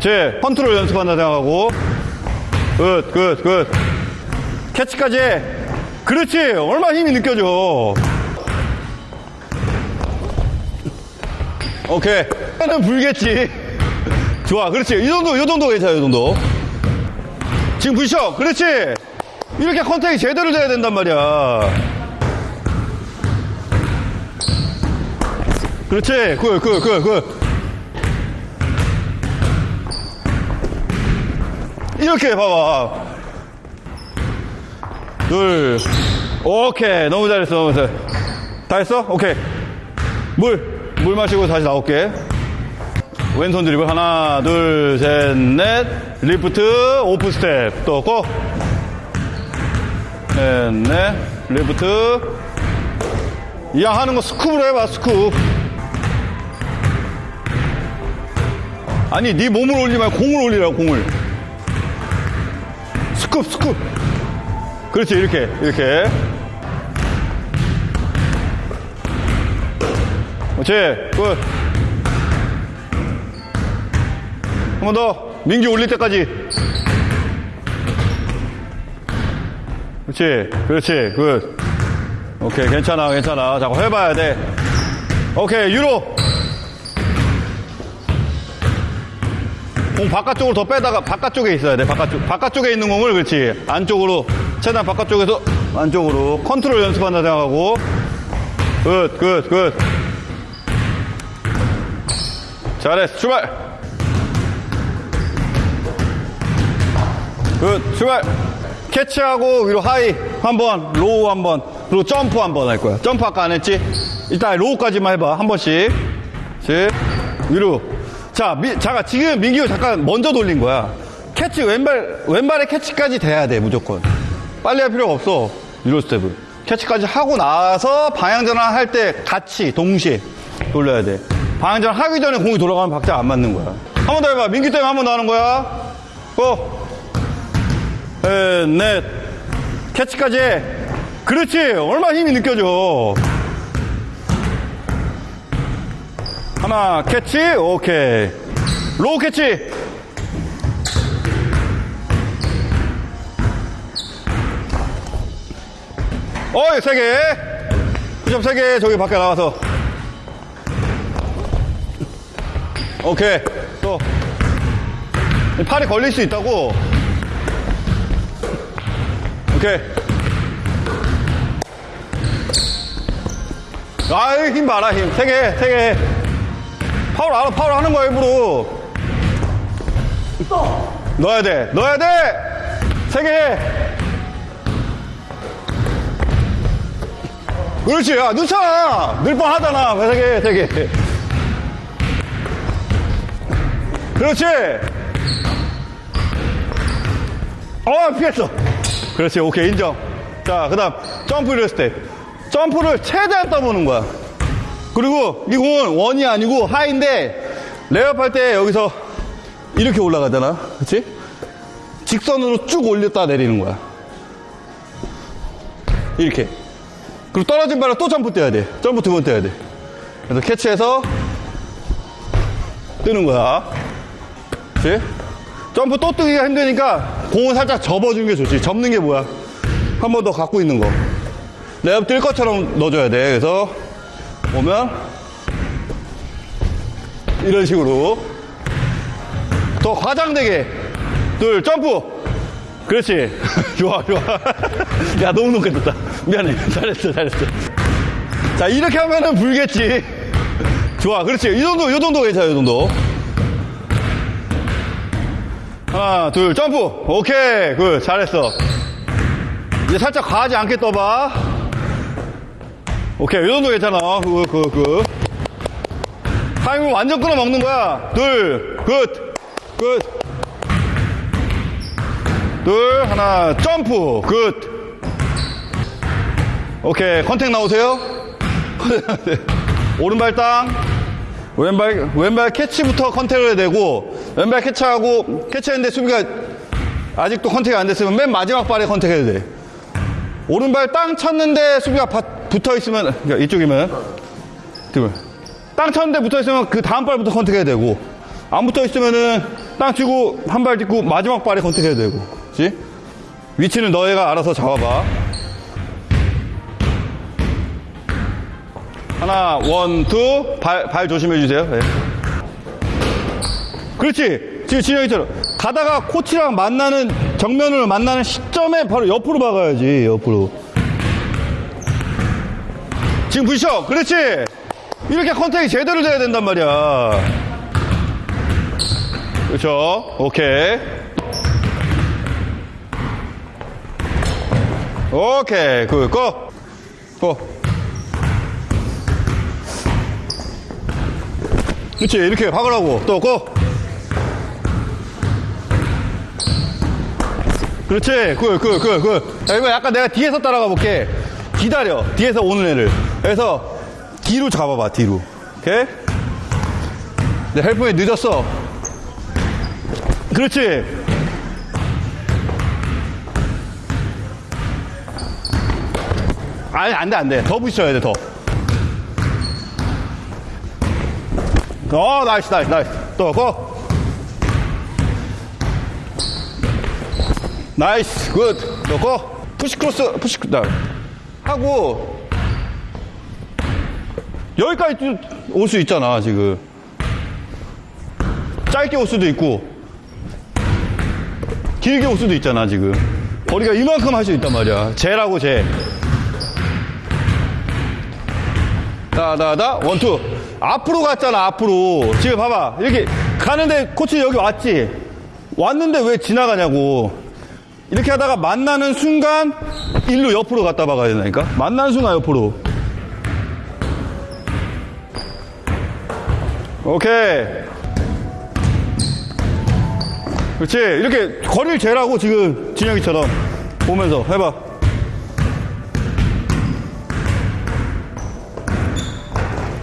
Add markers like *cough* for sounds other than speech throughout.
그렇지. 컨트롤 연습한다 생각하고. good, good, good. 캐치까지 해. 그렇지. 얼마나 힘이 느껴져. 오케이. 는 불겠지. 좋아. 그렇지. 이 정도, 이 정도 괜찮아, 이 정도. 지금 부셔. 그렇지. 이렇게 contact이 제대로 돼야 된단 말이야. 그렇지. good, good, good, good. 이렇게 봐봐. 둘. 오케이. 너무 잘했어. 너무 잘했어. 다 했어? 오케이. 물. 물 마시고 다시 나올게. 왼손 드리블. 하나, 둘, 셋, 넷. 리프트, 오프 스텝. 또 go. 넷, 넷. 리프트. 이왕 하는 거 scoop으로 해봐, scoop. 아니, 네 몸을 말고 공을 올리라고, 공을. scoop, scoop. 그렇지, 이렇게, 이렇게. 그렇지, good. 한 번 더. 민기 올릴 때까지. 그렇지, 그렇지, good. 오케이, 괜찮아, 괜찮아. 자꾸 해봐야 돼. 오케이, 유로. 공 바깥쪽으로 더 빼다가 바깥쪽에 있어야 돼. 바깥쪽. 바깥쪽에 있는 공을 그렇지. 안쪽으로. 최대한 바깥쪽에서 안쪽으로. 컨트롤 연습한다 생각하고. good, good, good. 잘했어. 출발. good, 출발. 캐치하고 위로 high 한 번, low 한 번, 그리고 점프 한번 할 거야. 점프 아까 안 했지? 일단 low까지만 해봐. 한 번씩. 씩. 위로. 자, 미, 잠깐, 지금 민기호 잠깐 먼저 돌린 거야. 캐치, 왼발, 왼발의 캐치까지 돼야 돼, 무조건. 빨리 할 필요가 없어. Euro step을. 캐치까지 하고 나서 방향 전환 할 때 같이, 동시에 돌려야 돼. 방향 전환 하기 전에 공이 돌아가면 박자 안 맞는 거야. 한 번 더 해봐. 민기 때문에 한 번 더 하는 거야. go! 셋, 넷. 캐치까지 해. 그렇지. 얼마나 힘이 느껴져. 하나, 캐치. 오케이. low 캐치. 어이, 세 개. 9점 세 개. 저기 밖에 나가서. 오케이. 또. 팔이 걸릴 수 있다고. 오케이. 아이, 힘 봐라, 힘. 세 개, 세 개. 파울 알아, 파울 하는 거야, 일부러. 넣어야 돼, 넣어야 돼! 세 개 해. 그렇지, 야, 넣잖아! 넣을 뻔 하잖아. 세 개, 세 개. 그렇지! 어, 피했어. 그렇지, 오케이, 인정. 자, 그 다음, 점프 리step 점프를 최대한 떠보는 거야. 그리고 이 공은 원이 아니고 high인데, 레이업 할 때 여기서 이렇게 올라가잖아. 그치? 직선으로 쭉 올렸다 내리는 거야. 이렇게. 그리고 떨어진 발을 또 점프 뛰어야 돼. 점프 두 번 뛰어야 돼. 그래서 캐치해서 뜨는 거야. 그치? 점프 또 뜨기가 힘드니까 공을 살짝 접어주는 게 좋지. 접는 게 뭐야? 한 번 더 갖고 있는 거. 레이업 뛸 것처럼 넣어줘야 돼. 그래서 보면 이런 식으로 더 과장되게 둘 점프! 그렇지. *laughs* 좋아 좋아. *laughs* 야 너무 높게 떴다. 미안해. 잘했어 잘했어. 자 이렇게 하면은 불겠지. 좋아 그렇지. 이 정도 이 정도 괜찮아 이 정도. 하나 둘 점프! 오케이. good 잘했어. 이제 살짝 과하지 않게 떠봐 오케이 이 정도 괜찮아 good good good 타임을 완전 끊어 먹는 거야 둘 good good 둘, 하나, 점프. good. 오케이. contact 나오세요? *laughs* 오른발 땅. 왼발, 왼발 캐치부터 contact를 해야 되고, 왼발 캐치하고, 캐치했는데 수비가 아직도 contact이 안 됐으면 맨 마지막 발에 contact해야 돼. 오른발 땅 쳤는데 수비가 붙어 있으면, 그러니까 이쪽이면, 땅 쳤는데 붙어 있으면 그 다음 발부터 contact해야 되고, 안 붙어 있으면은 땅 치고 한 발 딛고 마지막 발에 contact해야 되고. 그렇지? 위치는 너희가 알아서 잡아봐. 하나, one, two. 발, 발 조심해 주세요. 네. 그렇지. 지금 진영이처럼. 가다가 코치랑 만나는, 정면으로 만나는 시점에 바로 옆으로 박아야지, 옆으로. 지금 부셔. 그렇지. 이렇게 컨택이 제대로 돼야 된단 말이야. 그렇죠. 오케이. 오케이. 그, 고. 고. 그렇지. 이렇게 박으라고. 또 고. 그렇지. 그. 자, 이거 약간 내가 뒤에서 따라가 볼게. 기다려. 뒤에서 오는 애를. 그래서 뒤로 잡아봐, 뒤로. 오케이? 내 help에 늦었어. 그렇지. 아니, 안 돼, 안 돼. 더 부딪혀야 돼, 더. 어, nice, nice, nice. 또, go. nice, good. 또, go. push cross, push cross. 하고, 여기까지 올 수 있잖아, 지금. 짧게 올 수도 있고, 길게 올 수도 있잖아, 지금. 거리가 이만큼 할 수 있단 말이야. 쟤라고, 쟤. 다다다 one two 앞으로 갔잖아 앞으로 지금 봐봐 이렇게 가는데 코치 여기 왔지 왔는데 왜 지나가냐고 이렇게 하다가 만나는 순간 일로 옆으로 갔다 박아야 된다니까. 만나는 순간 옆으로. 오케이. 그렇지. 이렇게 거리를 재라고 지금 진혁이처럼 보면서 해봐.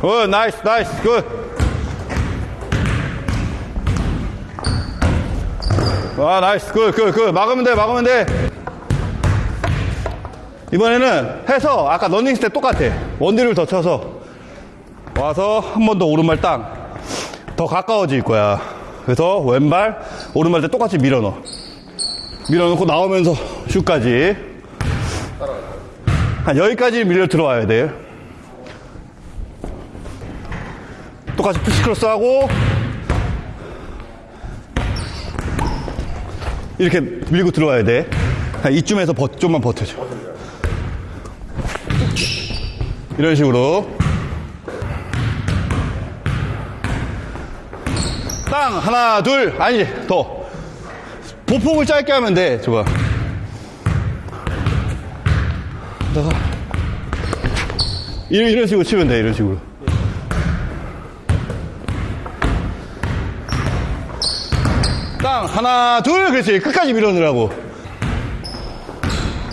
good, nice, nice, good. 와, nice, good, good, good. 막으면 돼, 막으면 돼. 이번에는 해서 아까 running step 똑같아. 원디를 더 쳐서 와서 한 번 더 오른발 땅. 더 가까워질 거야. 그래서 왼발, 오른발 때 똑같이 밀어 넣어. 밀어 넣고 나오면서 슛까지. 한 여기까지 밀려 들어와야 돼. 똑같이 push cross 하고 이렇게 밀고 들어와야 돼. 한 이쯤에서 버, 좀만 버텨줘. 이런 식으로 땅 하나 둘 아니 더 보폭을 짧게 하면 돼. 좋아. 다가 이런, 이런 식으로 치면 돼. 이런 식으로. 땅 하나 둘 그렇지 끝까지 밀어넣으라고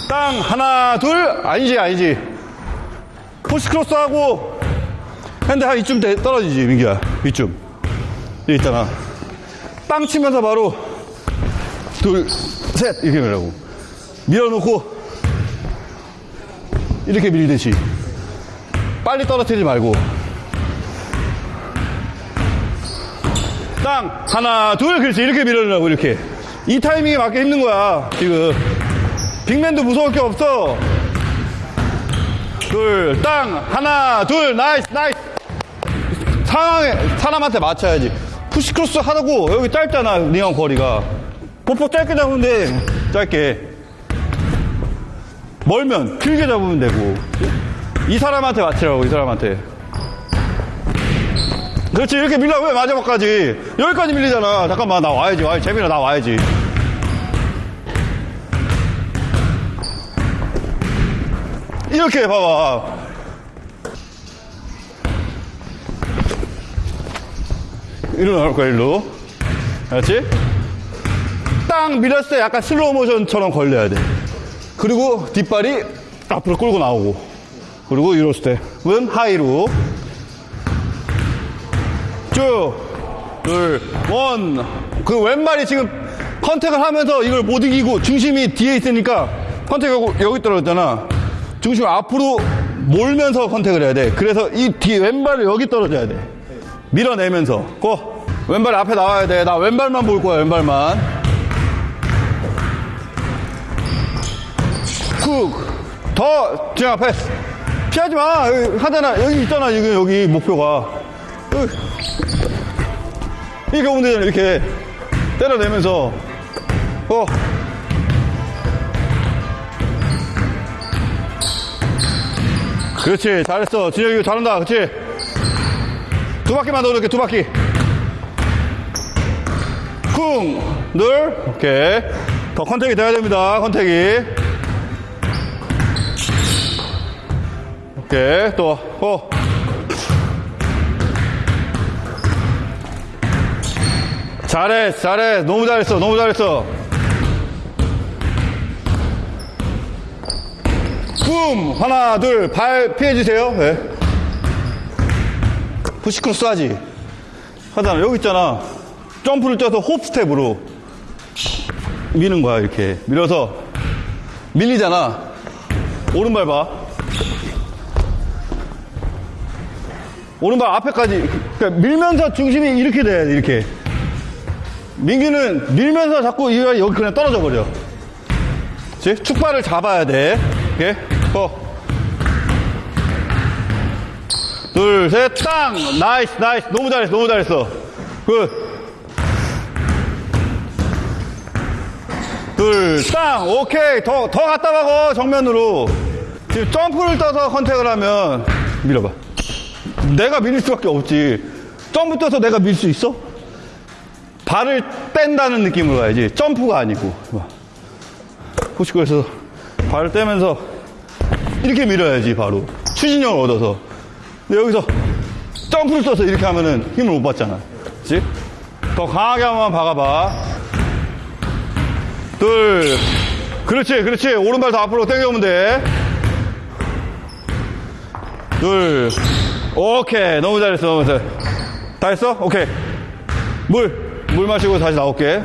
땅 하나 둘 아니지 아니지 push cross 하고 hand 한 이쯤 돼- 떨어지지 민기야. 이쯤. 여기 있잖아. 땅 치면서 바로 둘셋 이렇게 밀라고. 밀어놓고 이렇게 밀듯이. 빨리 떨어뜨리지 말고. 땅 하나 둘 그렇지. 이렇게 밀어내라고 이렇게. 이 타이밍에 맞게 힘든 거야 지금. 빅맨도 무서울 게 없어 둘 땅 하나 둘 nice nice. 상황에 사람한테 맞춰야지. push cross 하다고 여기 짧잖아 니형 거리가. 보폭 짧게 잡으면 돼. 짧게. 멀면 길게 잡으면 되고. 이 사람한테 맞추라고 이 사람한테. 그렇지 이렇게 밀려 왜 마지막까지. 여기까지 밀리잖아. 잠깐만 나 와야지 와야지. 재민아 나 와야지 이렇게 봐봐. 이리로 나올 거야 일로? 그렇지? 딱 밀었을 때 약간 slow motion처럼 걸려야 돼. 그리고 뒷발이 앞으로 끌고 나오고. 그리고 Euro step은 high로. 쭉, 둘, 원. 그 왼발이 지금 contact을 하면서 이걸 못 이기고 중심이 뒤에 있으니까 컨택하고 여기 떨어졌잖아. 중심 앞으로 몰면서 컨택을 해야 돼. 그래서 이 뒤 왼발을 여기 떨어져야 돼. 밀어내면서. 고. 왼발 앞에 나와야 돼. 나 왼발만 볼 거야, 왼발만. 쿡. 더, 지금 앞에. 피하지 마. 여기 하잖아. 여기 있잖아. 여기, 여기 목표가. 이렇게 오면 되잖아. 이렇게. 때려내면서. 어. 그렇지. 잘했어. 진혁이 이거 잘한다. 그렇지. 두 바퀴만 더 이렇게 두 바퀴. 쿵, 늘, 오케이. 더 컨택이 돼야 됩니다, 컨택이. 오케이, 또, 어. 잘해, 잘해. 너무 잘했어, 너무 잘했어. 붐! 하나, 둘, 발 피해주세요. 네. push cross 하지. 하잖아. 여기 있잖아. 점프를 뛰어서 hop step으로 미는 거야, 이렇게. 밀어서 밀리잖아. 오른발 봐. 오른발 앞에까지. 그러니까 밀면서 중심이 이렇게 돼, 이렇게. 민기는 밀면서 자꾸 여기 그냥 떨어져 버려. 그치? 축발을 잡아야 돼. 이렇게. 어. 둘, 셋, 땅! nice, nice. 너무 잘했어, 너무 잘했어. good. 둘, 땅! 오케이. 더, 더 갔다 가고, 정면으로. 지금 점프를 떠서 컨택을 하면, 밀어봐. 내가 밀릴 수밖에 없지. 점프 떠서 내가 밀 수 있어? 발을 뺀다는 느낌으로 가야지. 점프가 아니고. 포시코에서 발을 떼면서 이렇게 밀어야지, 바로. 추진력을 얻어서. 근데 여기서 점프를 써서 이렇게 하면은 힘을 못 받잖아. 그치? 더 강하게 한번 박아봐. 둘. 그렇지, 그렇지. 오른발 더 앞으로 당겨오면 돼. 둘. 오케이. 너무 잘했어, 너무 잘했어. 다 했어? 오케이. 물. 물 마시고 다시 나올게.